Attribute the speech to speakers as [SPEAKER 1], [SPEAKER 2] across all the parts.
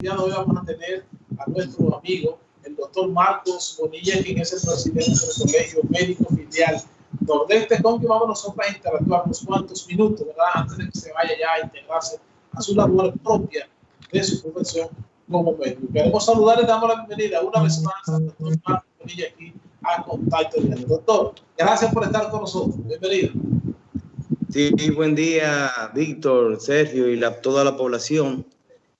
[SPEAKER 1] Ya hoy vamos a tener a nuestro amigo, el doctor Marcos Bonilla, quien es el presidente del Colegio Médico Filial Nordeste, con quien vamos nosotros a interactuar unos cuantos minutos, ¿verdad? Antes de que se vaya ya a integrarse a su labor propia de su profesión como médico. Queremos saludar y damos la bienvenida una vez más al doctor Marcos Bonilla aquí a Contacto Directo. Doctor, gracias por estar con nosotros. Bienvenido.
[SPEAKER 2] Sí, buen día, Víctor, Sergio y la, toda la población.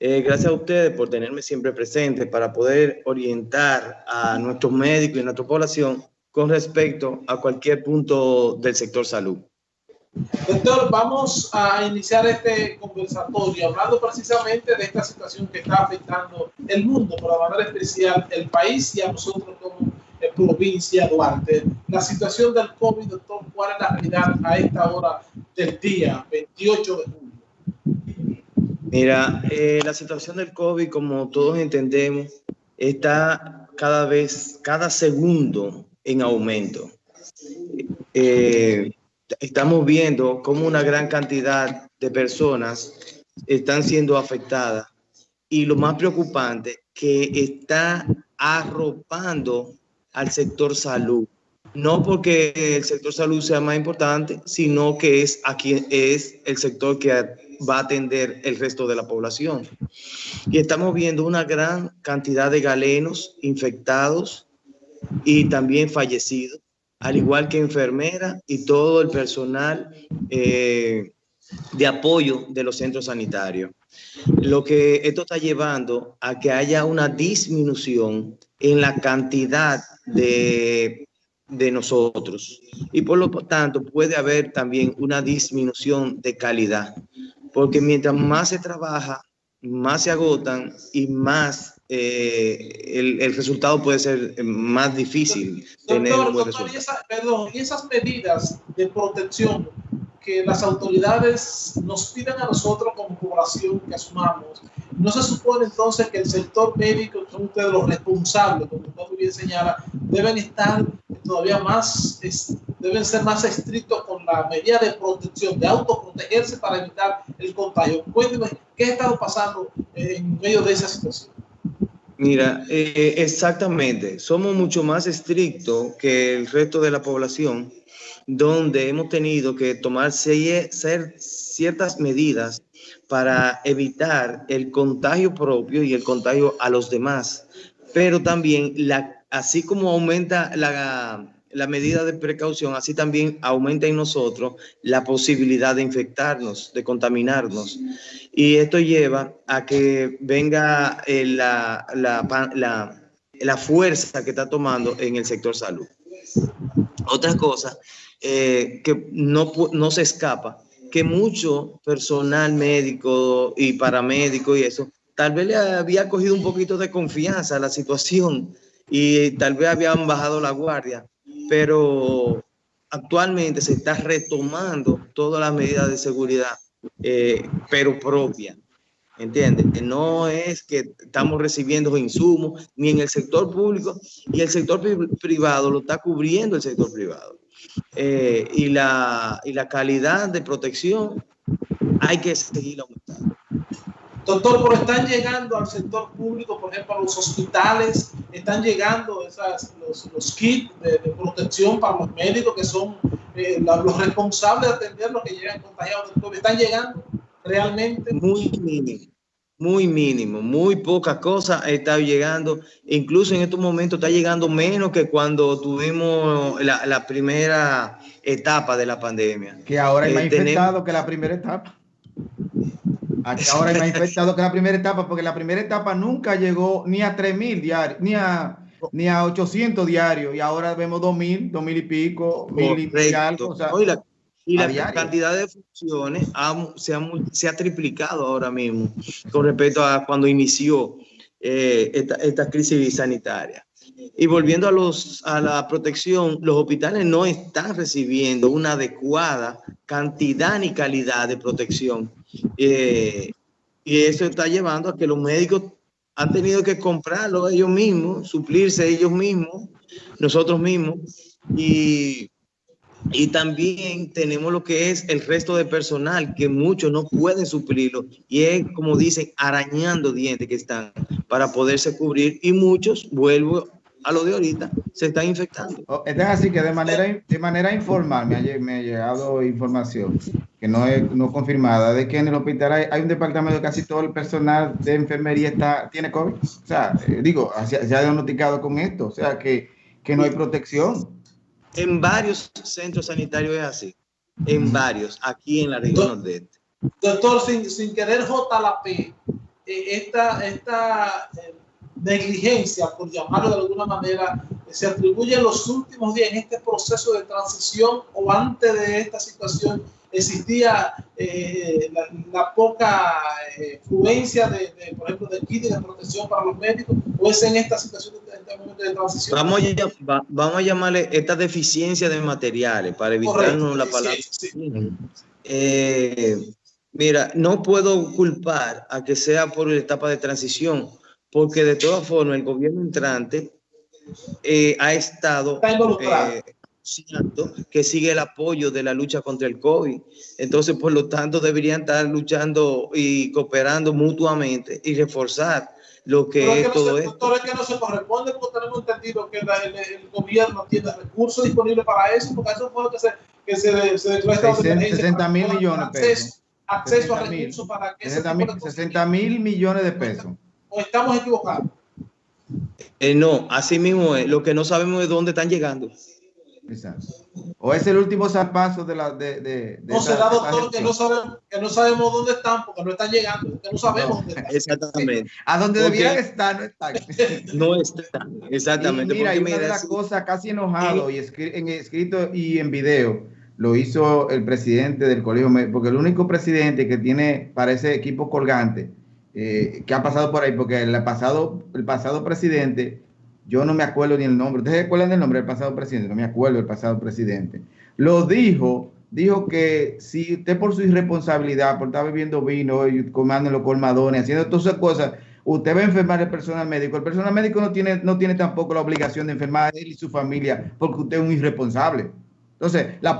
[SPEAKER 2] Eh, gracias a ustedes por tenerme siempre presente para poder orientar a nuestros médicos y nuestra población con respecto a cualquier punto del sector salud.
[SPEAKER 1] Doctor, vamos a iniciar este conversatorio hablando precisamente de esta situación que está afectando el mundo, pero de manera especial el país y a nosotros como provincia Duarte. La situación del COVID, doctor, ¿cuál es la realidad a esta hora del día, 28 de julio?
[SPEAKER 2] Mira, eh, la situación del COVID, como todos entendemos, está cada vez, cada segundo en aumento. Eh, estamos viendo cómo una gran cantidad de personas están siendo afectadas y lo más preocupante que está arropando al sector salud. No porque el sector salud sea más importante, sino que es aquí es el sector que va a atender el resto de la población. Y estamos viendo una gran cantidad de galenos infectados y también fallecidos, al igual que enfermeras y todo el personal eh, de apoyo de los centros sanitarios. Lo que esto está llevando a que haya una disminución en la cantidad de, de nosotros. Y por lo tanto puede haber también una disminución de calidad, porque mientras más se trabaja, más se agotan y más eh, el, el, resultado puede ser más difícil.
[SPEAKER 1] Doctor, tener un buen doctor, y, esa, perdón, y esas medidas de protección que las autoridades nos piden a nosotros como población que asumamos, ¿no se supone entonces que el sector médico, que son ustedes los responsables, como usted bien señala, deben estar todavía más, deben ser más estrictos con la medida de protección, de autoprotegerse para evitar el contagio? Cuénteme, ¿qué ha estado pasando en medio de esa situación?
[SPEAKER 2] Mira, eh, exactamente, somos mucho más estrictos que el resto de la población donde hemos tenido que tomar ciertas medidas para evitar el contagio propio y el contagio a los demás. Pero también, la, así como aumenta la, la medida de precaución, así también aumenta en nosotros la posibilidad de infectarnos, de contaminarnos. Y esto lleva a que venga eh, la, la, la, fuerza que está tomando en el sector salud. Otra cosa eh, que no, no se escapa, que mucho personal médico y paramédico y eso, tal vez le había cogido un poquito de confianza a la situación y tal vez habían bajado la guardia, pero actualmente se está retomando todas las medidas de seguridad, eh, pero propia. ¿Entiendes? No es que estamos recibiendo insumos ni en el sector público y el sector privado lo está cubriendo el sector privado. Eh, y, la, y la calidad de protección hay que seguir aumentando.
[SPEAKER 1] Doctor, pero están llegando al sector público, por ejemplo, a los hospitales, están llegando esas, los, los kits de, de, protección para los médicos que son eh, los responsables de atender los que llegan contagiados del COVID. ¿Están llegando realmente?
[SPEAKER 2] Muy mínimo muy mínimo, muy poca cosa está llegando. Incluso en estos momentos está llegando menos que cuando tuvimos la, la primera etapa de la pandemia.
[SPEAKER 3] Que ahora hay más eh, infectados que la primera etapa. Ahora hay más infectados que la primera etapa, porque la primera etapa nunca llegó ni a 3.000 diarios, ni a, ni a 800 diarios, y ahora vemos 2.000, 2.000 y pico, 1.000 y algo. O sea,
[SPEAKER 2] y la cantidad de funciones se, ha, se, ha, triplicado ahora mismo con respecto a cuando inició eh, esta, esta, crisis sanitaria. Y volviendo a, los, a la protección, los hospitales no están recibiendo una adecuada cantidad ni calidad de protección. Eh, y eso está llevando a que los médicos han tenido que comprarlo ellos mismos, suplirse ellos mismos, nosotros mismos. Y Y también tenemos lo que es el resto de personal, que muchos no pueden suplirlo. Y es, como dicen, arañando dientes que están para poderse cubrir. Y muchos, vuelvo a lo de ahorita, se están infectando.
[SPEAKER 3] Oh, es así que de manera, de manera informal me ha, me ha llegado información que no es no confirmada de que en el hospital hay, un departamento de casi todo el personal de enfermería está, tiene COVID. O sea, eh, digo, se, ha diagnosticado con esto. O sea, que, que no hay protección.
[SPEAKER 2] En varios centros sanitarios es así. En varios, aquí en la región nordeste.
[SPEAKER 1] Doctor, sin, sin querer JLP, eh, esta, esta eh, negligencia, por llamarlo de alguna manera, se atribuye en los últimos días en este proceso de transición o antes de esta situación existía eh, la, poca eh, fluencia de, por ejemplo, de kit de protección para los médicos o es en esta situación de, este momento de transición?
[SPEAKER 2] Vamos a, vamos a llamarle esta deficiencia de materiales para evitarnos la palabra. Eh, mira, no puedo culpar a que sea por la etapa de transición, porque de todas formas el gobierno entrante eh, ha estado eh, que sigue el apoyo de la lucha contra el COVID. Entonces, por lo tanto, deberían estar luchando y cooperando mutuamente y reforzar lo que es, todo esto.
[SPEAKER 1] Es que no se corresponde porque tenemos entendido que el, gobierno tiene recursos disponibles para eso, porque eso fue lo que se, que se, se declaró
[SPEAKER 3] 60 mil millones de pesos.
[SPEAKER 1] Acceso, a recursos para que
[SPEAKER 3] 60 mil millones de pesos
[SPEAKER 1] o estamos equivocados?
[SPEAKER 2] Eh, no, así mismo es. Lo que no sabemos es dónde están llegando.
[SPEAKER 3] Exacto. O es el último zarpazo de la. De, de,
[SPEAKER 1] no será, doctor, que no, sabemos, que no sabemos dónde están porque no están llegando, que no sabemos dónde están.
[SPEAKER 2] Exactamente.
[SPEAKER 3] A donde debían estar, no están.
[SPEAKER 2] no están, exactamente.
[SPEAKER 3] Y mira, y una de las cosas casi enojado y en escrito y en video lo hizo el presidente del colegio, porque el único presidente que tiene para ese equipo colgante eh, que ha pasado por ahí, porque el pasado, el pasado presidente, yo no me acuerdo ni el nombre, ¿ustedes se acuerdan del nombre del pasado presidente? No me acuerdo del pasado presidente. Lo dijo, dijo que si usted por su irresponsabilidad, por estar bebiendo vino y comando los colmadones, haciendo todas esas cosas, usted va a enfermar el personal médico. El personal médico no tiene, no tiene tampoco la obligación de enfermar a él y su familia porque usted es un irresponsable. Entonces, la,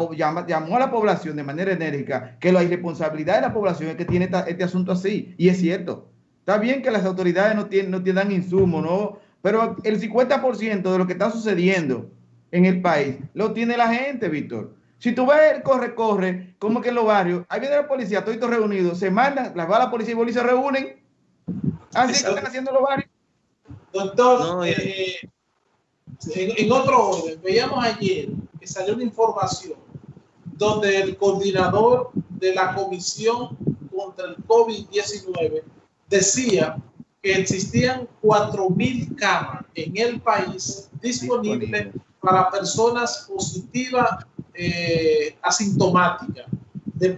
[SPEAKER 3] llamó a la población de manera enérgica que la irresponsabilidad de la población es que tiene este asunto así. Y es cierto. Está bien que las autoridades no, tienen, no tienen insumo, ¿no? Pero el 50% de lo que está sucediendo en el país lo tiene la gente, Víctor. Si tú ves el corre, corre, como que en los barrios, ahí viene la policía, todos reunidos, se mandan, las va la policía y policía se reúnen. Así que están haciendo los barrios.
[SPEAKER 1] Doctor, eh, en, otro orden, veíamos ayer que salió una información donde el coordinador de la Comisión contra el COVID-19 decía que existían 4.000 camas en el país disponibles para personas positivas eh, asintomáticas,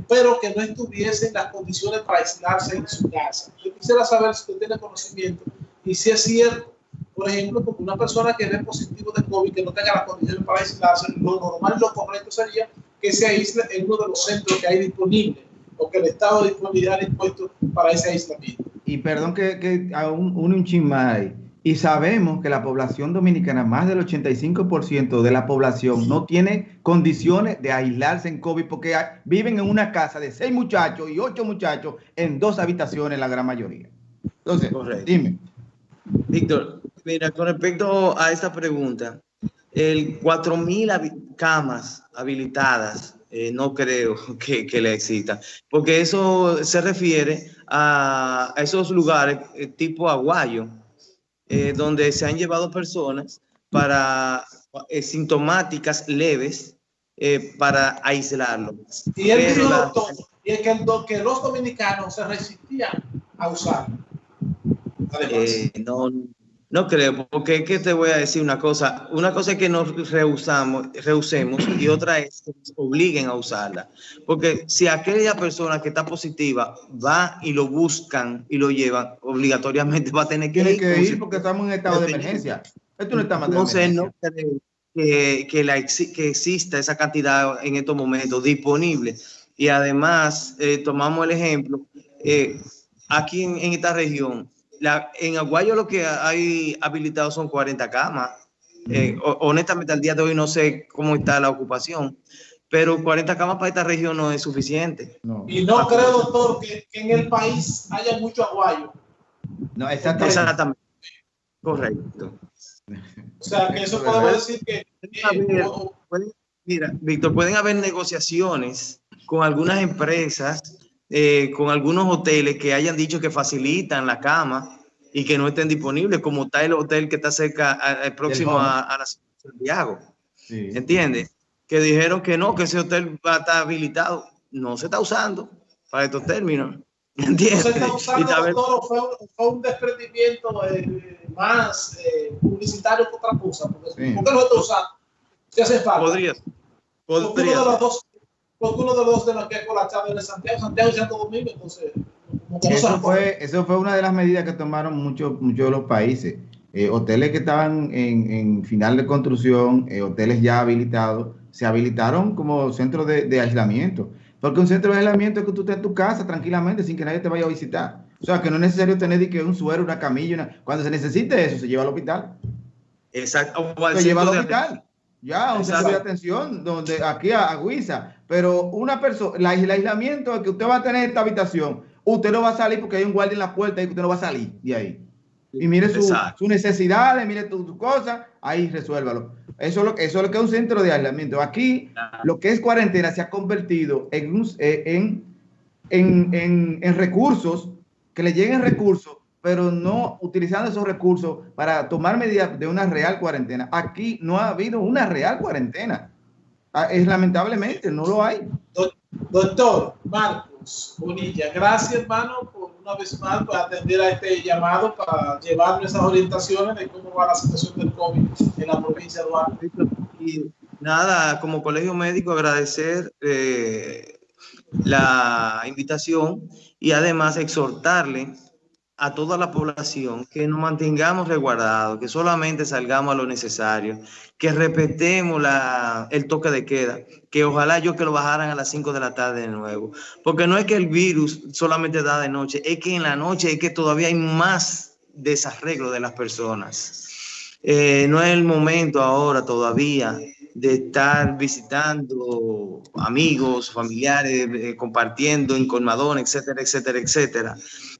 [SPEAKER 1] pero que no estuviesen las condiciones para aislarse en su casa. Yo quisiera saber si usted tiene conocimiento y si es cierto por ejemplo, porque una persona que dé positivo de COVID, que no tenga las condiciones para aislarse, lo normal, lo correcto sería que se aísle en uno de los centros que hay disponibles o que el Estado de disponibilidad ha dispuesto para ese aislamiento.
[SPEAKER 3] Y perdón que, que aún un, un chisme y sabemos que la población dominicana, más del 85% de la población, no tiene condiciones de aislarse en COVID porque viven en una casa de seis muchachos y ocho muchachos en dos habitaciones, la gran mayoría. Entonces, dime.
[SPEAKER 2] Víctor, mira, con respecto a esta pregunta, el 4.000 camas habilitadas, eh, no creo que, que, le exista, porque eso se refiere a, esos lugares eh, tipo aguayo, eh, donde se han llevado personas para sintomáticas leves para aislarlo.
[SPEAKER 1] Y él y es que, el, que los dominicanos se resistían a usarlo.
[SPEAKER 2] Eh, no, no creo, porque ¿qué te voy a decir una cosa? Una cosa es que nos rehusamos, rehusemos y otra es que nos obliguen a usarla. Porque si aquella persona que está positiva va y lo buscan y lo llevan, obligatoriamente va a tener que,
[SPEAKER 3] ir, porque estamos en estado de emergencia. Esto no está
[SPEAKER 2] Entonces, no creo que, que, la, que exista esa cantidad en estos momentos disponible. Y además, eh, tomamos el ejemplo, eh, aquí en esta región, en Aguayo lo que hay habilitado son 40 camas Eh, honestamente, al día de hoy no sé cómo está la ocupación, pero 40 camas para esta región no es suficiente.
[SPEAKER 1] Y no creo, doctor, que, en el país haya mucho aguayo.
[SPEAKER 2] No, exactamente. exactamente. Correcto.
[SPEAKER 1] O sea, que eso podemos decir que...
[SPEAKER 2] mira, Víctor, pueden haber negociaciones con algunas empresas, eh, con algunos hoteles que hayan dicho que facilitan la cama y que no estén disponibles, como está el hotel que está cerca, el próximo a, a, la Santiago. Sí. ¿Entiendes? Que dijeron que no, que ese hotel va a estar habilitado. No se está usando para estos términos. ¿Entiendes?
[SPEAKER 1] No se está usando, fue, fue, un desprendimiento eh, más eh, publicitario que otra cosa. Porque, sí. ¿Por qué no está usando? Si hace falta.
[SPEAKER 2] Podría.
[SPEAKER 1] Podría. Porque uno de los dos, porque uno de los de los que es colapsado de Santiago, Santiago y Santo Domingo, entonces
[SPEAKER 3] eso fue, eso fue una de las medidas que tomaron muchos muchos de los países. Eh, hoteles que estaban en, en, final de construcción, eh, hoteles ya habilitados, se habilitaron como centros de, de, aislamiento. Porque un centro de aislamiento es que tú estés en tu casa tranquilamente sin que nadie te vaya a visitar. O sea, que no es necesario tener que un suero, una camilla. Una... Cuando se necesite eso, se lleva al hospital.
[SPEAKER 2] Exacto.
[SPEAKER 3] Se lleva al hospital. Ya, un centro de atención, donde aquí a, a. Pero una persona, el aislamiento es que usted va a tener esta habitación usted no va a salir porque hay un guardia en la puerta y usted no va a salir de ahí. Y mire sus su necesidades, mire tus tu cosas, ahí resuélvalo. Eso es, lo, eso es lo que es un centro de aislamiento. Aquí, lo que es cuarentena se ha convertido en, eh, en, en, en, en recursos, que le lleguen recursos, pero no utilizando esos recursos para tomar medidas de una real cuarentena. Aquí no ha habido una real cuarentena. Ah, es lamentablemente, no lo hay.
[SPEAKER 1] Doctor Marcos Bonilla, gracias hermano por una vez más por atender a este llamado para llevar nuestras orientaciones de cómo va la situación del COVID en la provincia de Duarte.
[SPEAKER 2] Y nada, como colegio médico agradecer eh, la invitación y además exhortarle a toda la población que nos mantengamos resguardados, que solamente salgamos a lo necesario, que respetemos la, el toque de queda, que ojalá yo que lo bajaran a las 5 de la tarde de nuevo, porque no es que el virus solamente da de noche, es que en la noche es que todavía hay más desarreglo de las personas. Eh, no es el momento ahora todavía de estar visitando amigos, familiares, eh, compartiendo en colmadón, etcétera, etcétera, etcétera.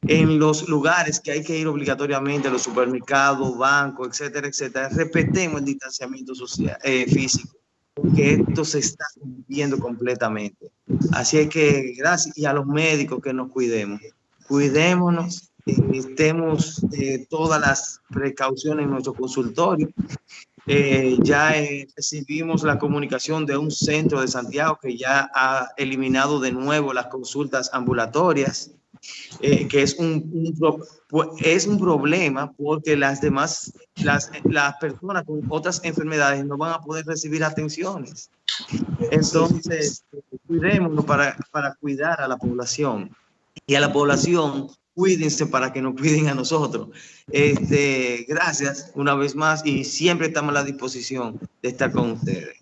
[SPEAKER 2] En los lugares que hay que ir obligatoriamente, los supermercados, bancos, etcétera, etcétera, respetemos el distanciamiento social, eh, físico, porque esto se está cumpliendo completamente. Así es que gracias y a los médicos que nos cuidemos. Cuidémonos, eh, estemos todas las precauciones en nuestro consultorio eh, ya eh, recibimos la comunicación de un centro de Santiago que ya ha eliminado de nuevo las consultas ambulatorias, eh, que es un, un, es un problema porque las demás, las, las personas con otras enfermedades no van a poder recibir atenciones. Entonces, cuidémonos para, para cuidar a la población. Y a la población cuídense para que nos cuiden a nosotros. Este, gracias una vez más y siempre estamos a la disposición de estar con ustedes.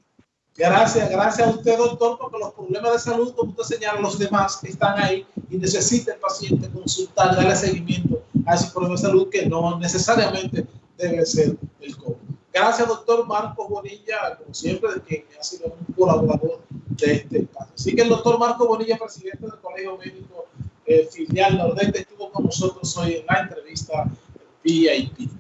[SPEAKER 1] Gracias, gracias a usted, doctor, porque los problemas de salud, como usted señala, los demás están ahí y necesita el paciente consultar, darle seguimiento a ese problema de salud que no necesariamente debe ser el COVID. Gracias, doctor Marco Bonilla, como siempre, que ha sido un colaborador de este espacio. Así que el doctor Marco Bonilla, presidente del Colegio Médico eh, filial Nordeste, estuvo con nosotros hoy en la entrevista VIP.